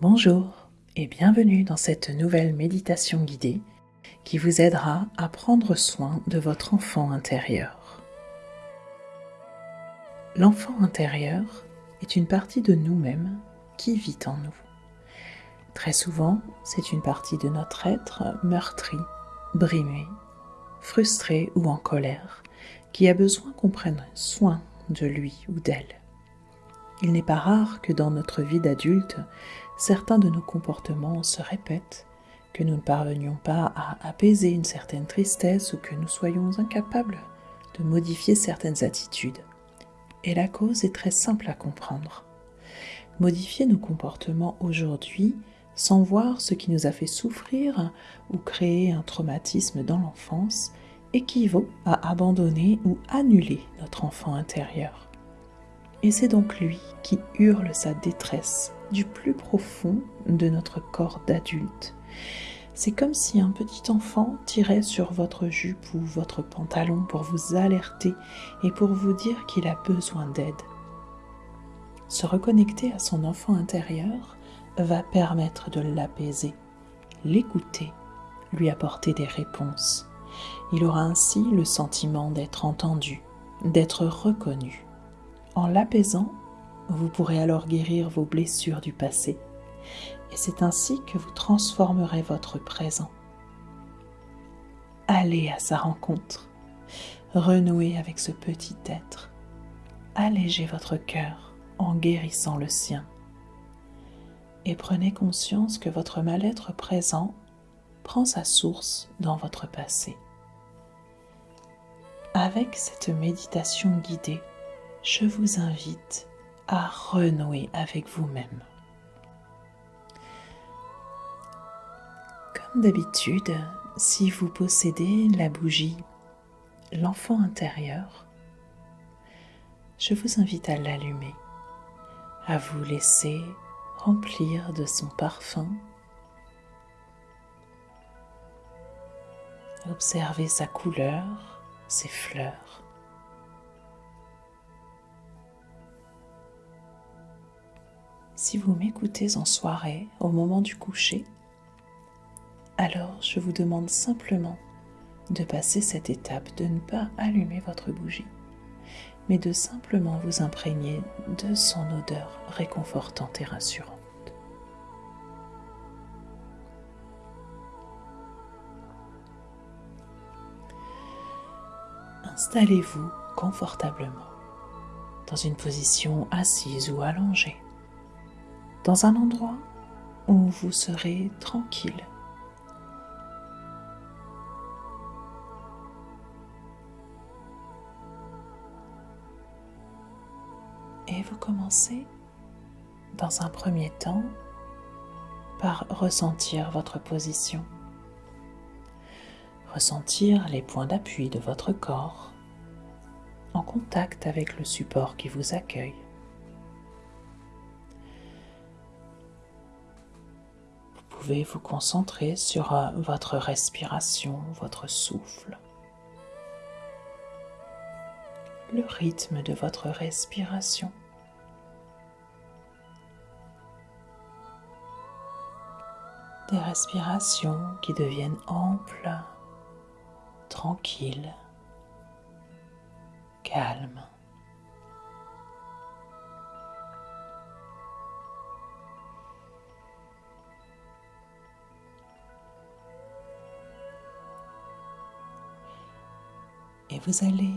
Bonjour et bienvenue dans cette nouvelle méditation guidée qui vous aidera à prendre soin de votre enfant intérieur. L'enfant intérieur est une partie de nous-mêmes qui vit en nous. Très souvent, c'est une partie de notre être meurtri, brimé, frustré ou en colère qui a besoin qu'on prenne soin de lui ou d'elle. Il n'est pas rare que dans notre vie d'adulte, certains de nos comportements se répètent, que nous ne parvenions pas à apaiser une certaine tristesse ou que nous soyons incapables de modifier certaines attitudes. Et la cause est très simple à comprendre. Modifier nos comportements aujourd'hui sans voir ce qui nous a fait souffrir ou créer un traumatisme dans l'enfance équivaut à abandonner ou annuler notre enfant intérieur. Et c'est donc lui qui hurle sa détresse du plus profond de notre corps d'adulte. C'est comme si un petit enfant tirait sur votre jupe ou votre pantalon pour vous alerter et pour vous dire qu'il a besoin d'aide. Se reconnecter à son enfant intérieur va permettre de l'apaiser, l'écouter, lui apporter des réponses. Il aura ainsi le sentiment d'être entendu, d'être reconnu. En l'apaisant, vous pourrez alors guérir vos blessures du passé. Et c'est ainsi que vous transformerez votre présent. Allez à sa rencontre. Renouez avec ce petit être. Allégez votre cœur en guérissant le sien. Et prenez conscience que votre mal-être présent prend sa source dans votre passé. Avec cette méditation guidée, je vous invite à renouer avec vous-même. Comme d'habitude, si vous possédez la bougie, l'enfant intérieur, je vous invite à l'allumer, à vous laisser remplir de son parfum. Observez sa couleur, ses fleurs. Si vous m'écoutez en soirée, au moment du coucher, alors je vous demande simplement de passer cette étape, de ne pas allumer votre bougie, mais de simplement vous imprégner de son odeur réconfortante et rassurante. Installez-vous confortablement dans une position assise ou allongée dans un endroit où vous serez tranquille. Et vous commencez dans un premier temps par ressentir votre position, ressentir les points d'appui de votre corps en contact avec le support qui vous accueille. Pouvez vous concentrer sur euh, votre respiration, votre souffle, le rythme de votre respiration. Des respirations qui deviennent amples, tranquilles, calmes. Et vous allez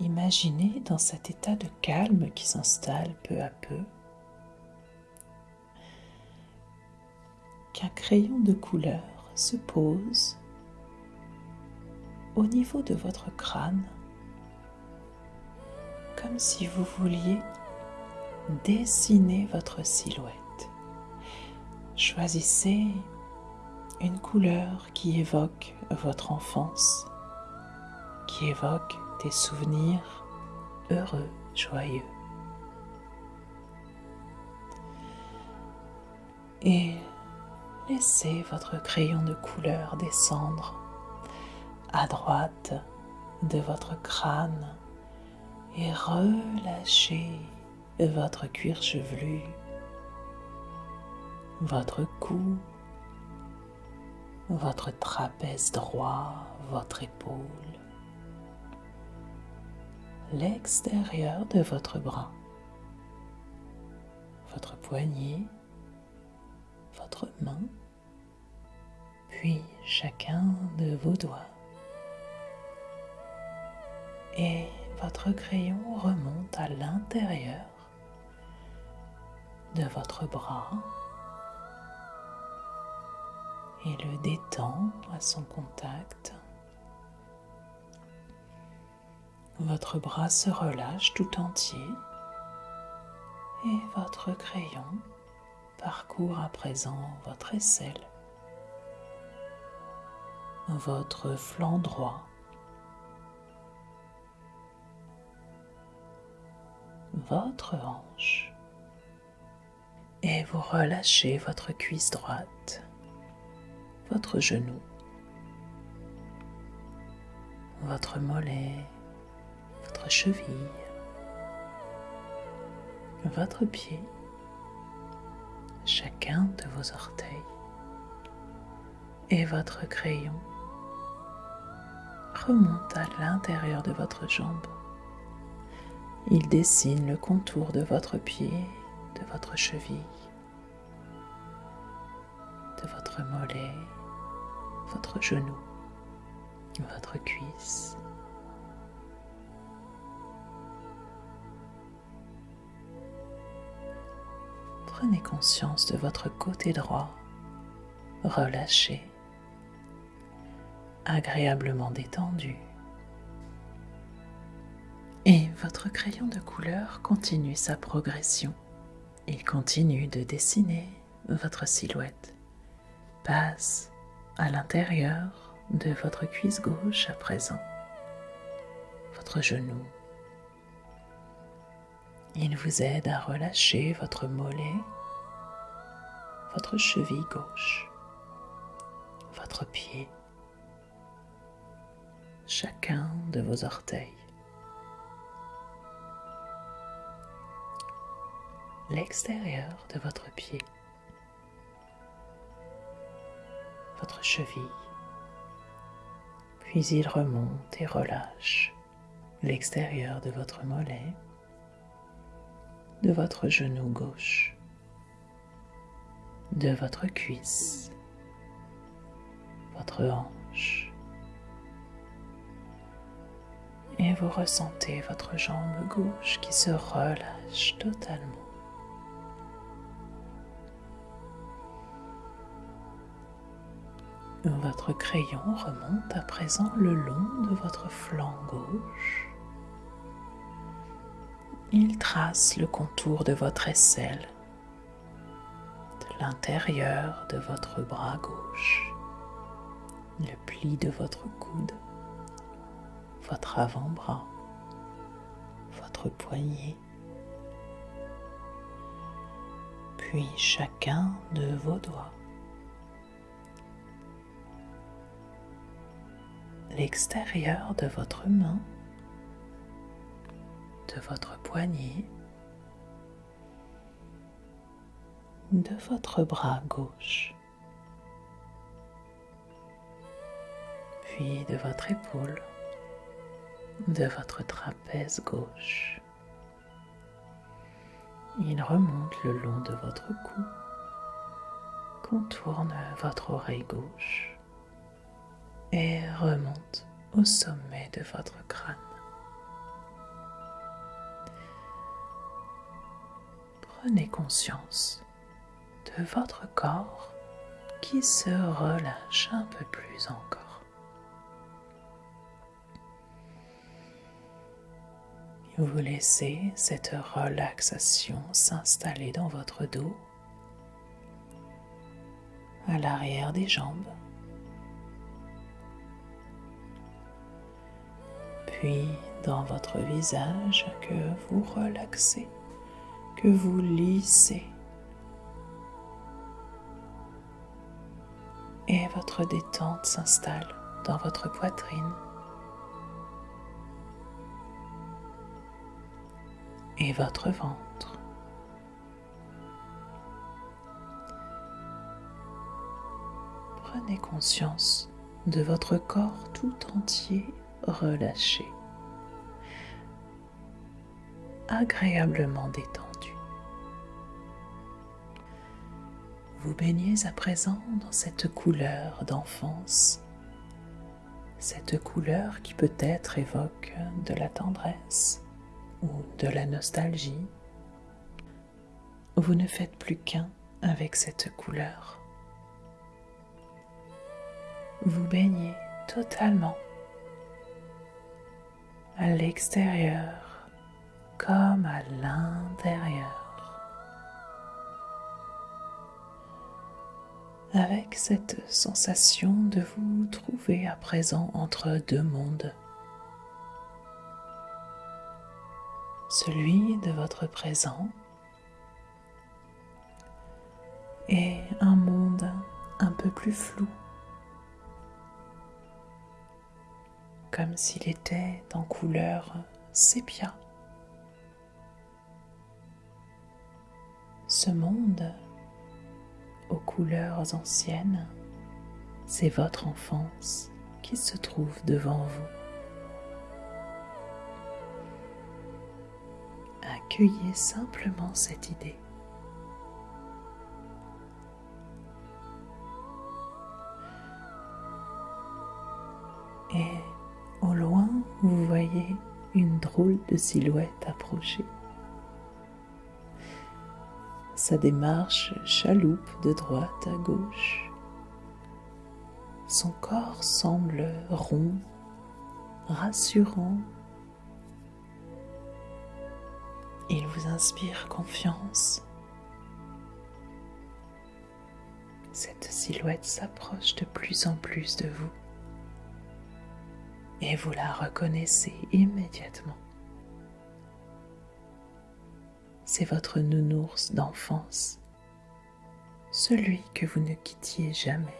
imaginer dans cet état de calme qui s'installe peu à peu qu'un crayon de couleur se pose au niveau de votre crâne comme si vous vouliez dessiner votre silhouette. Choisissez une couleur qui évoque votre enfance qui évoque des souvenirs heureux, joyeux. Et laissez votre crayon de couleur descendre à droite de votre crâne et relâchez votre cuir chevelu votre cou, votre trapèze droit, votre épaule, l'extérieur de votre bras, votre poignet, votre main, puis chacun de vos doigts. Et votre crayon remonte à l'intérieur de votre bras et le détend à son contact. Votre bras se relâche tout entier et votre crayon parcourt à présent votre aisselle, votre flanc droit, votre hanche. Et vous relâchez votre cuisse droite, votre genou, votre mollet, votre cheville, votre pied, chacun de vos orteils et votre crayon remonte à l'intérieur de votre jambe. Il dessine le contour de votre pied, de votre cheville, de votre mollet, votre genou, votre cuisse. Prenez conscience de votre côté droit, relâché, agréablement détendu. Et votre crayon de couleur continue sa progression. Il continue de dessiner votre silhouette, passe à l'intérieur de votre cuisse gauche à présent, votre genou. Il vous aide à relâcher votre mollet, votre cheville gauche, votre pied, chacun de vos orteils. l'extérieur de votre pied, votre cheville, puis il remonte et relâche l'extérieur de votre mollet, de votre genou gauche, de votre cuisse, votre hanche, et vous ressentez votre jambe gauche qui se relâche totalement. Votre crayon remonte à présent le long de votre flanc gauche. Il trace le contour de votre aisselle, de l'intérieur de votre bras gauche, le pli de votre coude, votre avant-bras, votre poignet, puis chacun de vos doigts. l'extérieur de votre main, de votre poignet, de votre bras gauche, puis de votre épaule, de votre trapèze gauche. Il remonte le long de votre cou, contourne votre oreille gauche et remonte au sommet de votre crâne. Prenez conscience de votre corps qui se relâche un peu plus encore. Vous laissez cette relaxation s'installer dans votre dos, à l'arrière des jambes, puis dans votre visage que vous relaxez, que vous lissez. Et votre détente s'installe dans votre poitrine. Et votre ventre. prenez conscience de votre corps tout entier relâché, agréablement détendu. Vous baignez à présent dans cette couleur d'enfance, cette couleur qui peut-être évoque de la tendresse ou de la nostalgie. Vous ne faites plus qu'un avec cette couleur. Vous baignez totalement à l'extérieur comme à l'intérieur. Avec cette sensation de vous trouver à présent entre deux mondes. Celui de votre présent et un monde un peu plus flou, comme s'il était en couleur sépia. Ce monde couleurs anciennes, c'est votre enfance qui se trouve devant vous. Accueillez simplement cette idée. Et au loin, vous voyez une drôle de silhouette approcher. Sa démarche chaloupe de droite à gauche. Son corps semble rond, rassurant. Il vous inspire confiance. Cette silhouette s'approche de plus en plus de vous et vous la reconnaissez immédiatement. C'est votre nounours d'enfance, celui que vous ne quittiez jamais.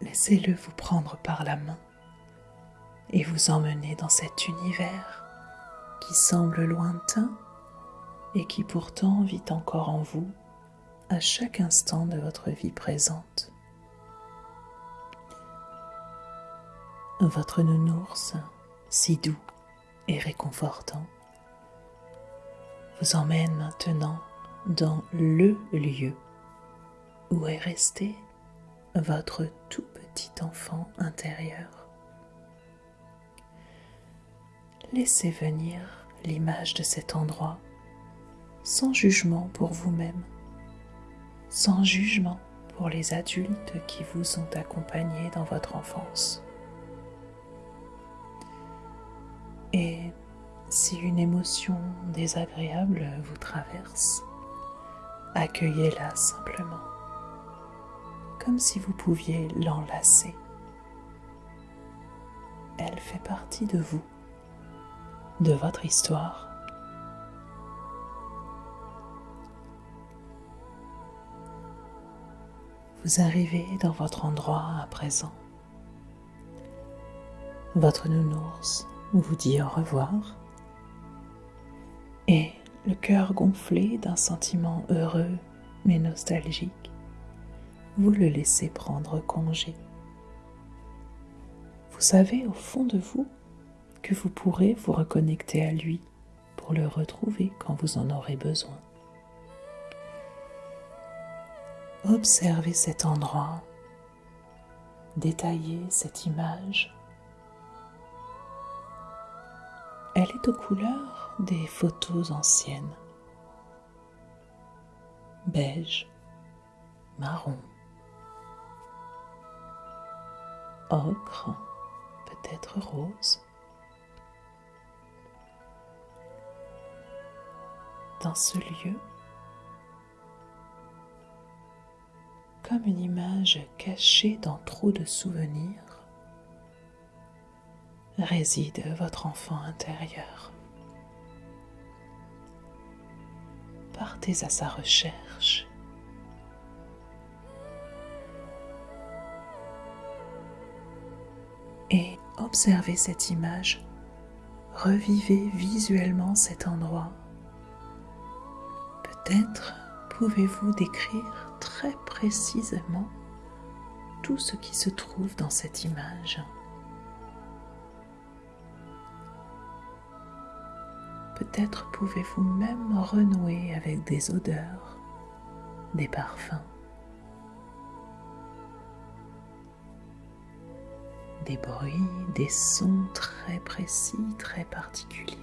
Laissez-le vous prendre par la main et vous emmener dans cet univers qui semble lointain et qui pourtant vit encore en vous à chaque instant de votre vie présente. votre nounours, si doux et réconfortant, vous emmène maintenant dans le lieu où est resté votre tout petit enfant intérieur. Laissez venir l'image de cet endroit sans jugement pour vous-même, sans jugement pour les adultes qui vous ont accompagné dans votre enfance. Et si une émotion désagréable vous traverse, accueillez-la simplement, comme si vous pouviez l'enlacer. Elle fait partie de vous, de votre histoire. Vous arrivez dans votre endroit à présent. Votre nounours vous dit au revoir et le cœur gonflé d'un sentiment heureux mais nostalgique, vous le laissez prendre congé. Vous savez au fond de vous que vous pourrez vous reconnecter à lui pour le retrouver quand vous en aurez besoin. Observez cet endroit, détaillez cette image Elle est aux couleurs des photos anciennes. Beige, marron, ocre, peut-être rose. Dans ce lieu, comme une image cachée dans trop de souvenirs, réside votre enfant intérieur. Partez à sa recherche. Et observez cette image. Revivez visuellement cet endroit. Peut-être pouvez-vous décrire très précisément tout ce qui se trouve dans cette image Peut-être pouvez-vous même renouer avec des odeurs, des parfums, des bruits, des sons très précis, très particuliers.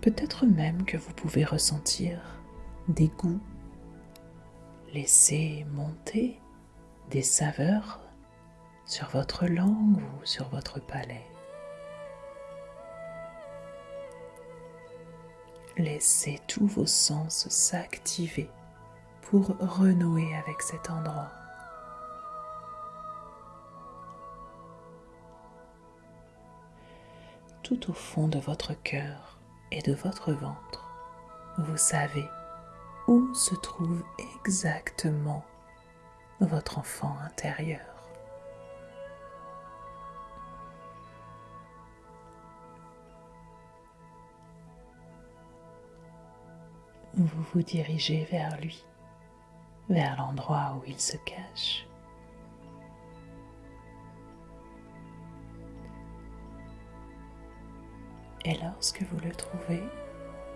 Peut-être même que vous pouvez ressentir des goûts, laisser monter des saveurs sur votre langue ou sur votre palais. Laissez tous vos sens s'activer pour renouer avec cet endroit. Tout au fond de votre cœur et de votre ventre, vous savez où se trouve exactement votre enfant intérieur. Vous vous dirigez vers lui, vers l'endroit où il se cache. Et lorsque vous le trouvez,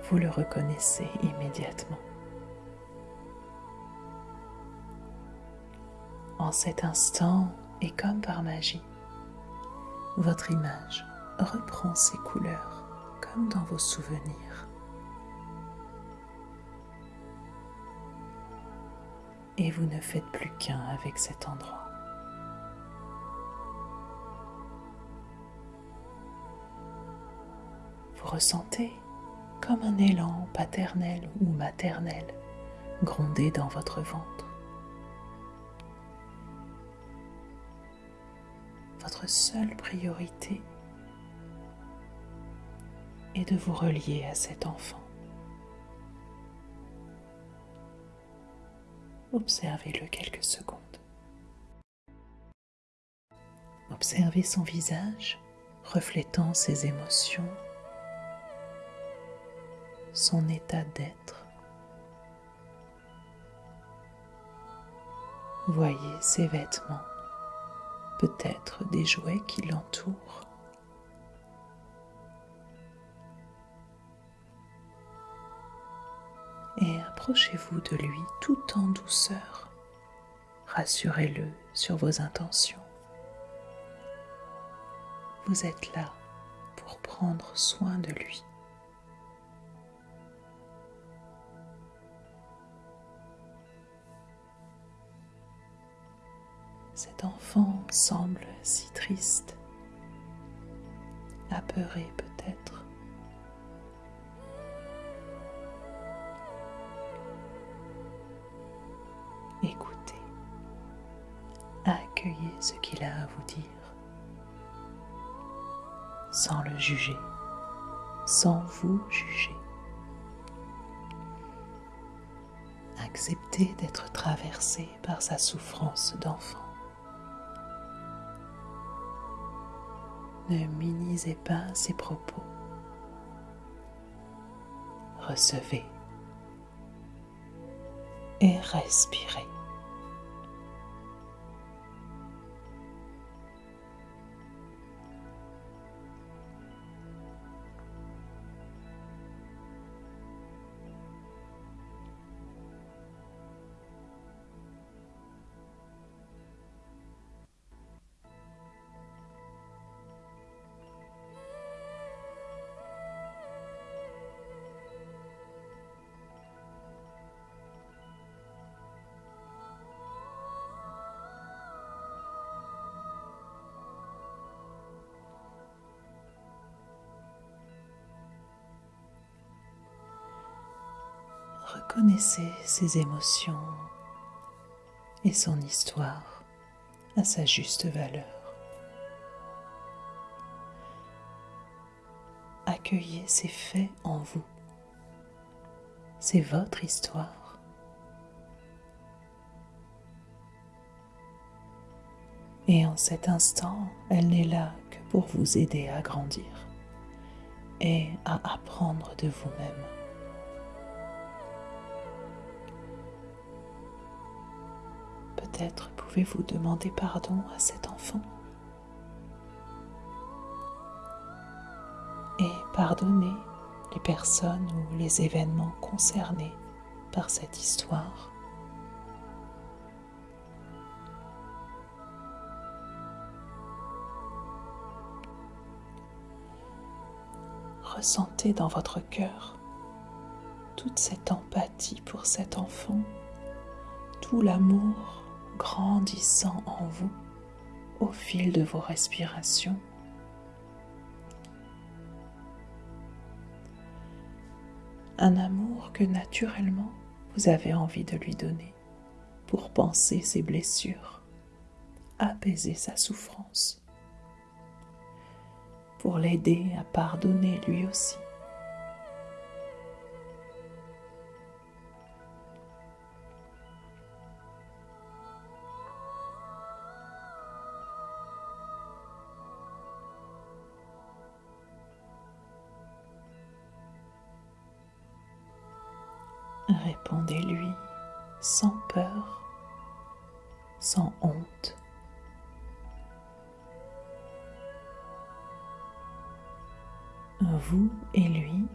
vous le reconnaissez immédiatement. En cet instant, et comme par magie, votre image reprend ses couleurs comme dans vos souvenirs. Et vous ne faites plus qu'un avec cet endroit. Vous ressentez comme un élan paternel ou maternel gronder dans votre ventre. Votre seule priorité est de vous relier à cet enfant. Observez-le quelques secondes. Observez son visage reflétant ses émotions, son état d'être. Voyez ses vêtements, peut-être des jouets qui l'entourent. Approchez-vous de lui tout en douceur. Rassurez-le sur vos intentions. Vous êtes là pour prendre soin de lui. Cet enfant semble si triste, apeuré peut-être. Sans le juger, sans vous juger. Acceptez d'être traversé par sa souffrance d'enfant. Ne minimisez pas ses propos. Recevez et respirez. Reconnaissez ses émotions et son histoire à sa juste valeur. Accueillez ces faits en vous. C'est votre histoire. Et en cet instant, elle n'est là que pour vous aider à grandir et à apprendre de vous-même. Peut-être pouvez-vous demander pardon à cet enfant et pardonner les personnes ou les événements concernés par cette histoire. Ressentez dans votre cœur toute cette empathie pour cet enfant, tout l'amour grandissant en vous au fil de vos respirations. Un amour que naturellement vous avez envie de lui donner pour penser ses blessures, apaiser sa souffrance pour l'aider à pardonner lui aussi. Sans peur, sans honte. vous et lui,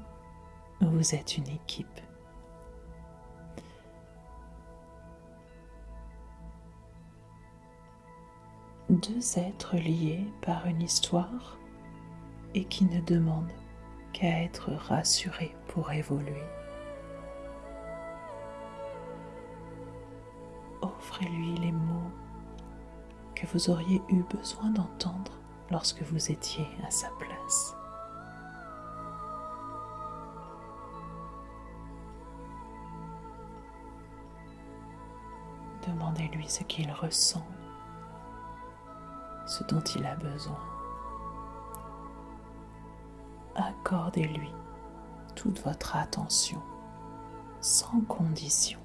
vous êtes une équipe. Deux êtres liés par une histoire et qui ne demandent qu'à être rassurés pour évoluer. Offrez-lui les mots que vous auriez eu besoin d'entendre lorsque vous étiez à sa place. Demandez-lui ce qu'il ressent, ce dont il a besoin. Accordez-lui toute votre attention sans condition.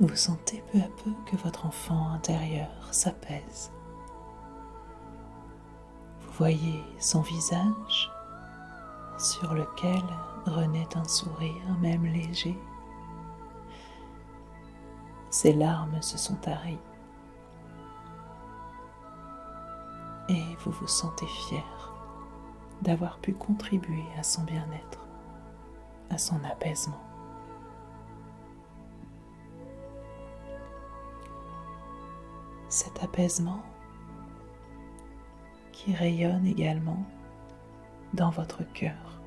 Vous sentez peu à peu que votre enfant intérieur s'apaise. Vous voyez son visage sur lequel renaît un sourire même léger. Ses larmes se sont taries et vous vous sentez fier d'avoir pu contribuer à son bien-être, à son apaisement. Cet apaisement qui rayonne également dans votre cœur.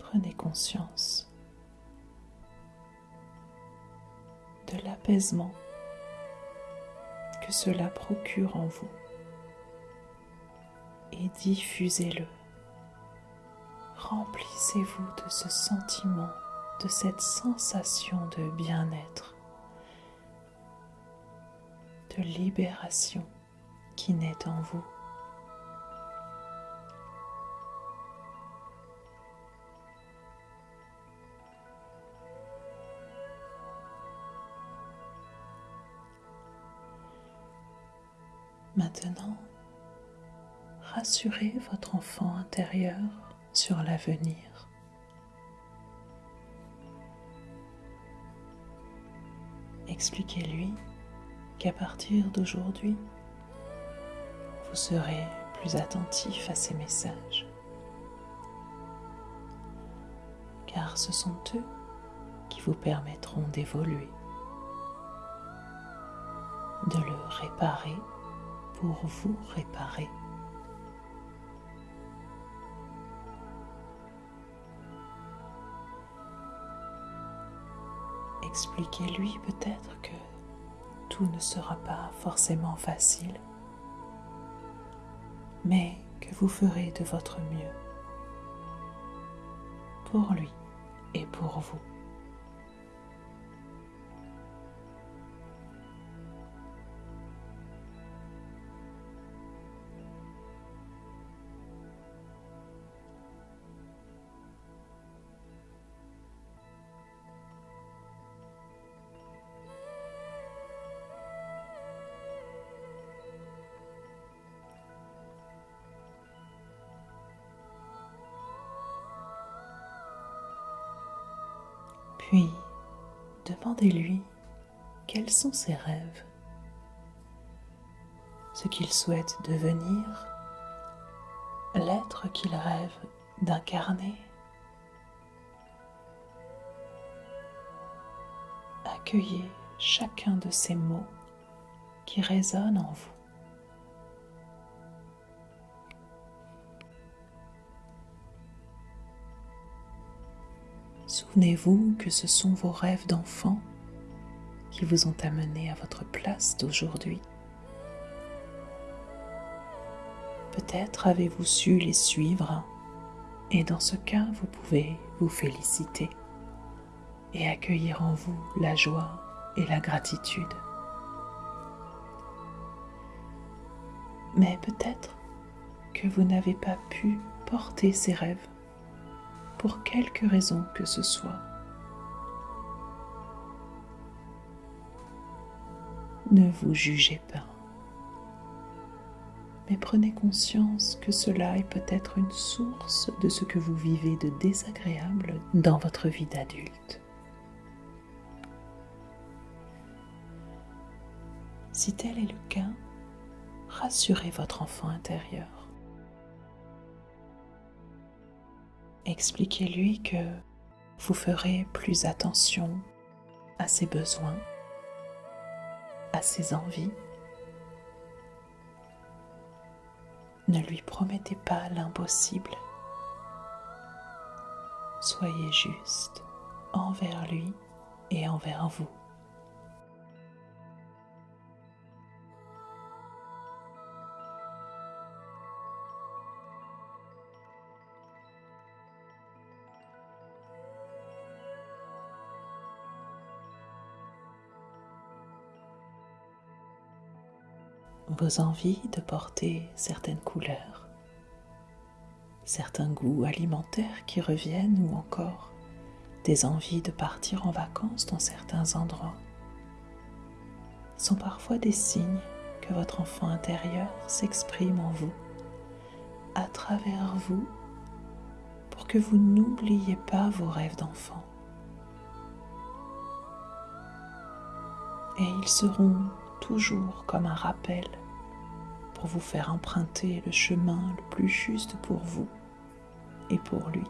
Prenez conscience de l'apaisement que cela procure en vous et diffusez-le remplissez-vous de ce sentiment, de cette sensation de bien-être, de libération qui naît en vous. Maintenant, rassurez votre enfant intérieur sur l'avenir. Expliquez-lui qu'à partir d'aujourd'hui, vous serez plus attentif à ses messages, car ce sont eux qui vous permettront d'évoluer, de le réparer pour vous réparer. Expliquez-lui peut-être que tout ne sera pas forcément facile, mais que vous ferez de votre mieux pour lui et pour vous. Puis, demandez-lui quels sont ses rêves, ce qu'il souhaite devenir, l'être qu'il rêve d'incarner. Accueillez chacun de ces mots qui résonnent en vous. Souvenez-vous que ce sont vos rêves d'enfant qui vous ont amené à votre place d'aujourd'hui. Peut-être avez-vous su les suivre et dans ce cas, vous pouvez vous féliciter et accueillir en vous la joie et la gratitude. Mais peut-être que vous n'avez pas pu porter ces rêves pour quelque raison que ce soit. Ne vous jugez pas, mais prenez conscience que cela est peut-être une source de ce que vous vivez de désagréable dans votre vie d'adulte. Si tel est le cas, rassurez votre enfant intérieur. Expliquez-lui que vous ferez plus attention à ses besoins, à ses envies. Ne lui promettez pas l'impossible. Soyez juste envers lui et envers vous. Vos envies de porter certaines couleurs, certains goûts alimentaires qui reviennent ou encore des envies de partir en vacances dans certains endroits sont parfois des signes que votre enfant intérieur s'exprime en vous, à travers vous, pour que vous n'oubliez pas vos rêves d'enfant. Et ils seront toujours comme un rappel pour vous faire emprunter le chemin le plus juste pour vous et pour lui.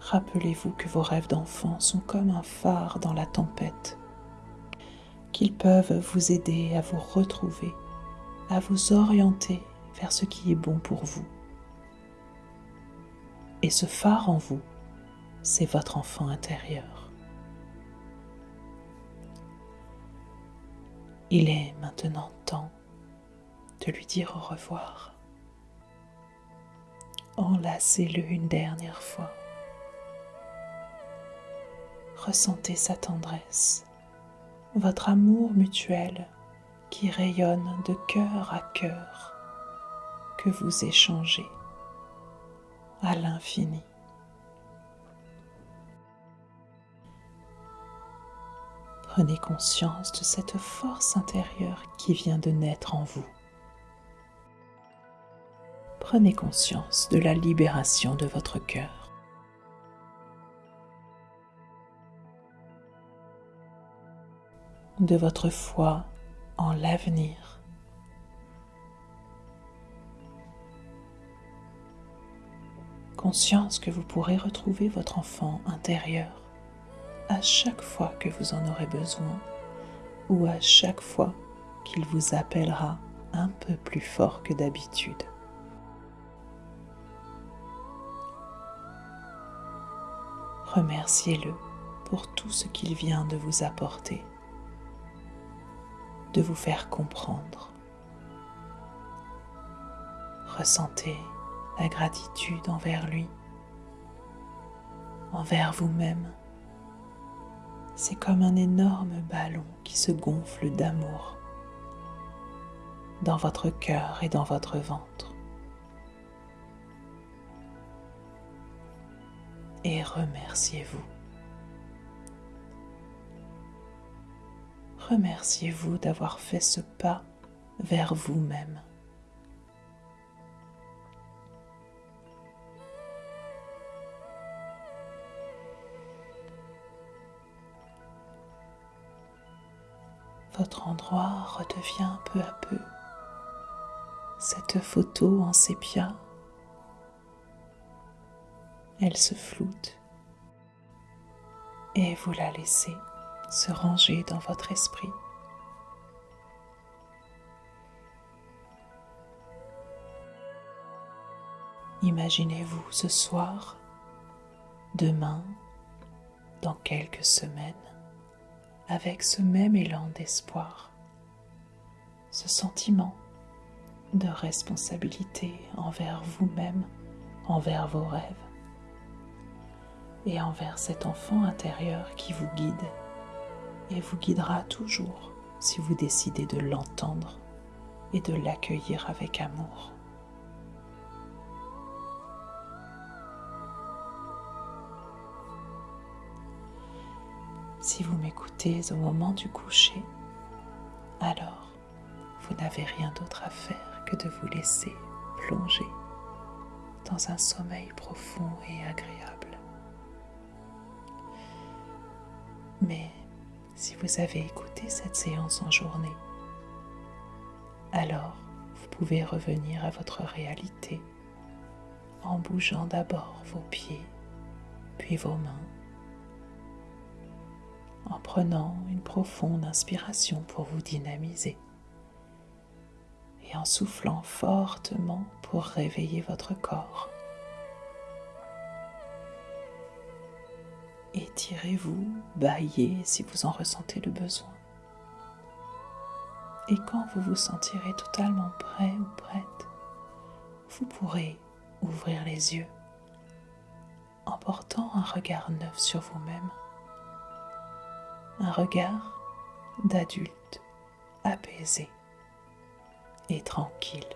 Rappelez-vous que vos rêves d'enfant sont comme un phare dans la tempête, qu'ils peuvent vous aider à vous retrouver, à vous orienter vers ce qui est bon pour vous. Et ce phare en vous, c'est votre enfant intérieur. Il est maintenant temps de lui dire au revoir. Enlacez-le une dernière fois. Ressentez sa tendresse, votre amour mutuel qui rayonne de cœur à cœur que vous échangez à l'infini. Prenez conscience de cette force intérieure qui vient de naître en vous. Prenez conscience de la libération de votre cœur. De votre foi en l'avenir. Conscience que vous pourrez retrouver votre enfant intérieur à chaque fois que vous en aurez besoin ou à chaque fois qu'il vous appellera un peu plus fort que d'habitude. Remerciez-le pour tout ce qu'il vient de vous apporter, de vous faire comprendre. Ressentez la gratitude envers lui, envers vous-même c'est comme un énorme ballon qui se gonfle d'amour dans votre cœur et dans votre ventre. Et remerciez-vous. Remerciez-vous d'avoir fait ce pas vers vous-même. Votre endroit redevient peu à peu cette photo en sépia. Elle se floute et vous la laissez se ranger dans votre esprit. Imaginez-vous ce soir, demain, dans quelques semaines, avec ce même élan d'espoir, ce sentiment de responsabilité envers vous-même, envers vos rêves et envers cet enfant intérieur qui vous guide et vous guidera toujours si vous décidez de l'entendre et de l'accueillir avec amour. Si vous m'écoutez au moment du coucher, alors vous n'avez rien d'autre à faire que de vous laisser plonger dans un sommeil profond et agréable. Mais si vous avez écouté cette séance en journée, alors vous pouvez revenir à votre réalité en bougeant d'abord vos pieds, puis vos mains en prenant une profonde inspiration pour vous dynamiser et en soufflant fortement pour réveiller votre corps. Étirez-vous, baillez si vous en ressentez le besoin. Et quand vous vous sentirez totalement prêt ou prête, vous pourrez ouvrir les yeux en portant un regard neuf sur vous-même un regard d'adulte apaisé et tranquille.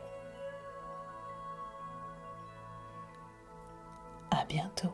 À bientôt.